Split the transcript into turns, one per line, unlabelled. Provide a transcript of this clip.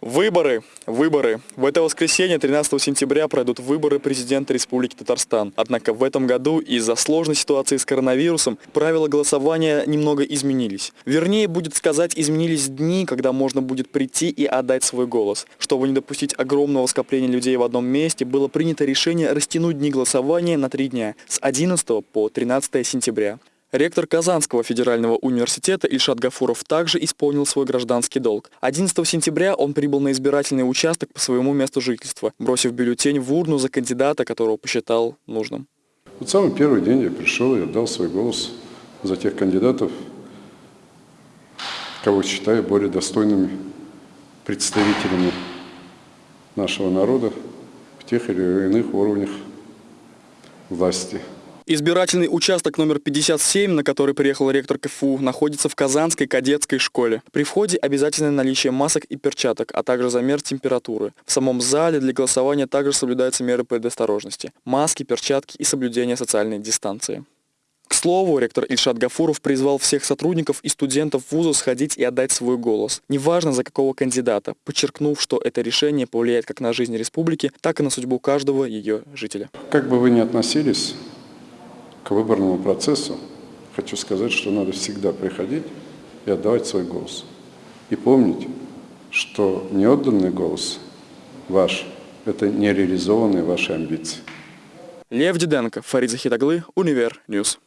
Выборы, выборы. В это воскресенье, 13 сентября, пройдут выборы президента Республики Татарстан. Однако в этом году из-за сложной ситуации с коронавирусом правила голосования немного изменились. Вернее, будет сказать, изменились дни, когда можно будет прийти и отдать свой голос. Чтобы не допустить огромного скопления людей в одном месте, было принято решение растянуть дни голосования на три дня, с 11 по 13 сентября. Ректор Казанского федерального университета Ильшат Гафуров также исполнил свой гражданский долг. 11 сентября он прибыл на избирательный участок по своему месту жительства, бросив бюллетень в урну за кандидата, которого посчитал нужным.
Вот самый первый день я пришел и отдал свой голос за тех кандидатов, кого считаю более достойными представителями нашего народа в тех или иных уровнях власти.
Избирательный участок номер 57, на который приехал ректор КФУ, находится в Казанской кадетской школе. При входе обязательное наличие масок и перчаток, а также замер температуры. В самом зале для голосования также соблюдаются меры предосторожности. Маски, перчатки и соблюдение социальной дистанции. К слову, ректор Ильшат Гафуров призвал всех сотрудников и студентов вуза сходить и отдать свой голос. Неважно за какого кандидата, подчеркнув, что это решение повлияет как на жизнь республики, так и на судьбу каждого ее жителя.
Как бы вы ни относились к выборному процессу, хочу сказать, что надо всегда приходить и отдавать свой голос. И помнить, что неотданный голос ваш – это нереализованные ваши амбиции.
Лев Диденко, Фарид Захитаглы, Универ Ньюс.